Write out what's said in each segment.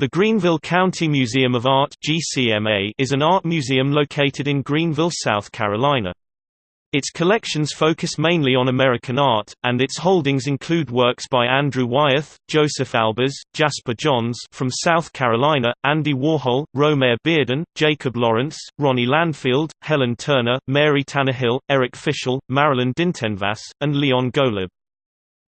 The Greenville County Museum of Art (GCMA) is an art museum located in Greenville, South Carolina. Its collections focus mainly on American art, and its holdings include works by Andrew Wyeth, Josef Albers, Jasper Johns from South Carolina, Andy Warhol, Romare Bearden, Jacob Lawrence, Ronnie Landfield, Helen Turner, Mary Tannahill, Eric Fischl, Marilyn Dintenfass, and Leon Golub.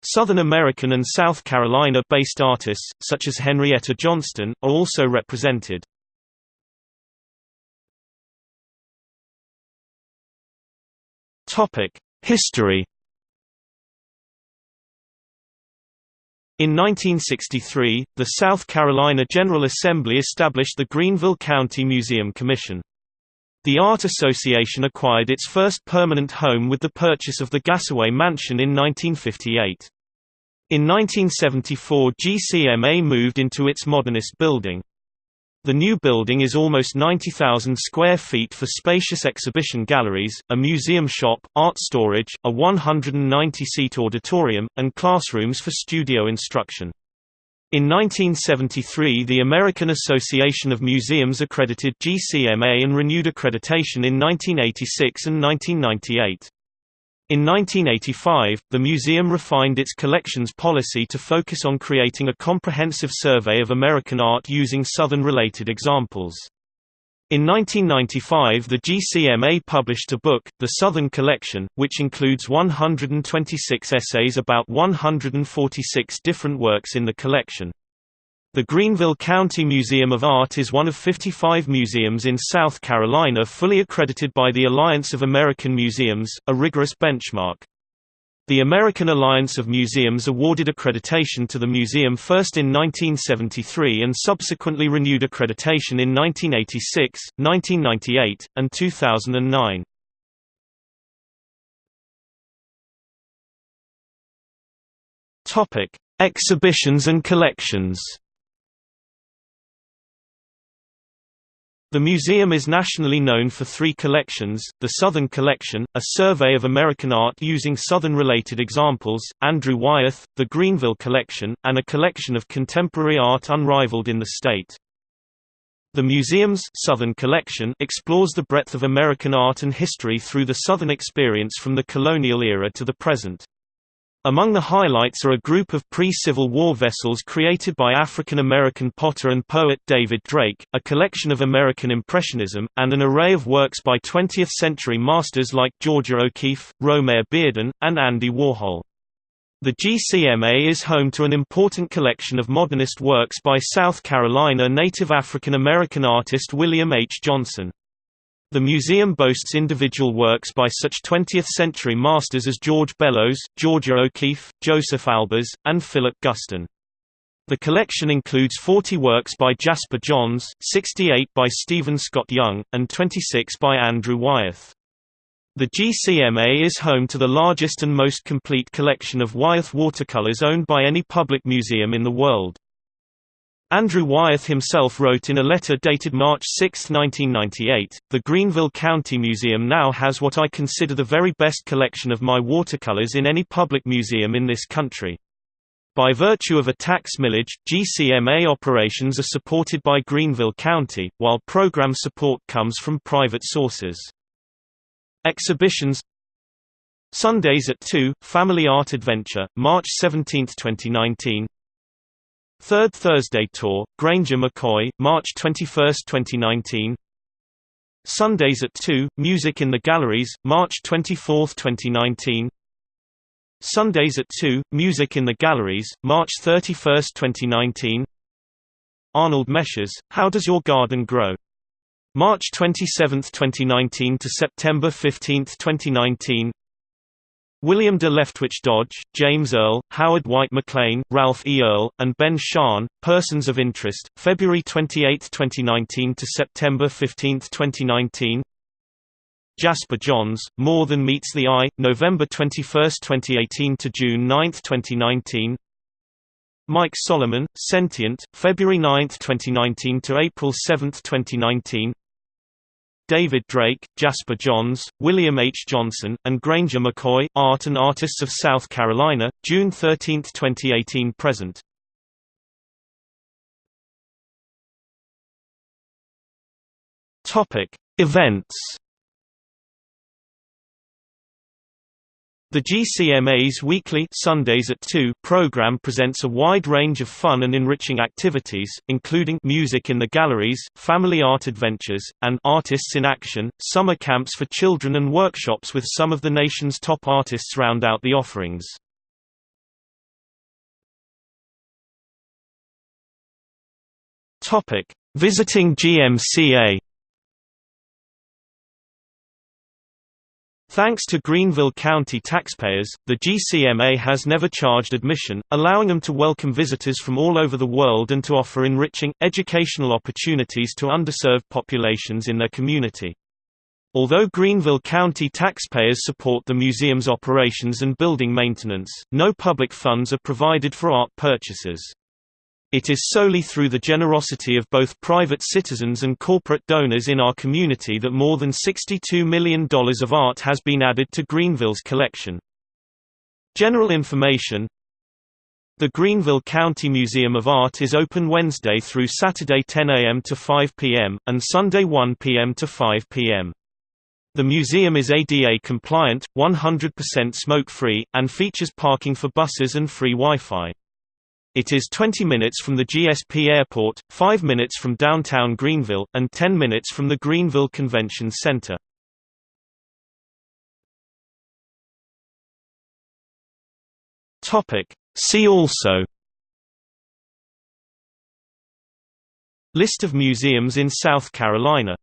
Southern American and South Carolina-based artists, such as Henrietta Johnston, are also represented. History In 1963, the South Carolina General Assembly established the Greenville County Museum Commission. The Art Association acquired its first permanent home with the purchase of the Gassaway Mansion in 1958. In 1974 GCMA moved into its modernist building. The new building is almost 90,000 square feet for spacious exhibition galleries, a museum shop, art storage, a 190-seat auditorium, and classrooms for studio instruction. In 1973 the American Association of Museums accredited GCMA and renewed accreditation in 1986 and 1998. In 1985, the museum refined its collections policy to focus on creating a comprehensive survey of American art using Southern-related examples. In 1995 the GCMA published a book, The Southern Collection, which includes 126 essays about 146 different works in the collection. The Greenville County Museum of Art is one of 55 museums in South Carolina fully accredited by the Alliance of American Museums, a rigorous benchmark. The American Alliance of Museums awarded accreditation to the museum first in 1973 and subsequently renewed accreditation in 1986, 1998, and 2009. Topic: Exhibitions and collections. The museum is nationally known for three collections, the Southern Collection, a survey of American art using Southern-related examples, Andrew Wyeth, the Greenville Collection, and a collection of contemporary art unrivaled in the state. The museum's Southern Collection explores the breadth of American art and history through the Southern experience from the colonial era to the present. Among the highlights are a group of pre-Civil War vessels created by African-American potter and poet David Drake, a collection of American Impressionism, and an array of works by 20th-century masters like Georgia O'Keeffe, Romare Bearden, and Andy Warhol. The GCMA is home to an important collection of modernist works by South Carolina native African American artist William H. Johnson. The museum boasts individual works by such 20th-century masters as George Bellows, Georgia O'Keeffe, Josef Albers, and Philip Guston. The collection includes 40 works by Jasper Johns, 68 by Stephen Scott Young, and 26 by Andrew Wyeth. The GCMA is home to the largest and most complete collection of Wyeth watercolors owned by any public museum in the world. Andrew Wyeth himself wrote in a letter dated March 6, 1998, The Greenville County Museum now has what I consider the very best collection of my watercolors in any public museum in this country. By virtue of a tax millage, GCMA operations are supported by Greenville County, while program support comes from private sources. Exhibitions Sundays at 2, Family Art Adventure, March 17, 2019 Third Thursday Tour, Grainger McKoy, March 21, 2019 Sundays at 2, Music in the Galleries, March 24, 2019 Sundays at 2, Music in the Galleries, March 31, 2019 Arnold Mesches, How Does Your Garden Grow? March 27, 2019 to September 15, 2019 William de Leftwich Dodge, James Earl, Howard White McLean, Ralph E. Earl, and Ben Shahn, Persons of Interest, February 28, 2019 to September 15, 2019 Jasper Johns, More Than Meets the Eye, November 21, 2018 to June 9, 2019 Mike Solomon, Sentient, February 9, 2019 to April 7, 2019 David Drake, Jasper Johns, William H. Johnson, and Grainger McKoy, Art and Artists of South Carolina, June 13, 2018 present. Topic: Events The GCMA's weekly Sundays at 2 program presents a wide range of fun and enriching activities, including music in the galleries, family art adventures, and artists in action, summer camps for children and workshops with some of the nation's top artists round out the offerings. Visiting GMCA Thanks to Greenville County taxpayers, the GCMA has never charged admission, allowing them to welcome visitors from all over the world and to offer enriching, educational opportunities to underserved populations in their community. Although Greenville County taxpayers support the museum's operations and building maintenance, no public funds are provided for art purchases. It is solely through the generosity of both private citizens and corporate donors in our community that more than $62 million of art has been added to Greenville's collection. General information The Greenville County Museum of Art is open Wednesday through Saturday 10 a.m. to 5 p.m., and Sunday 1 p.m. to 5 p.m. The museum is ADA compliant, 100% smoke-free, and features parking for buses and free Wi-Fi. It is 20 minutes from the GSP Airport, 5 minutes from downtown Greenville, and 10 minutes from the Greenville Convention Center. See also. List of museums in South Carolina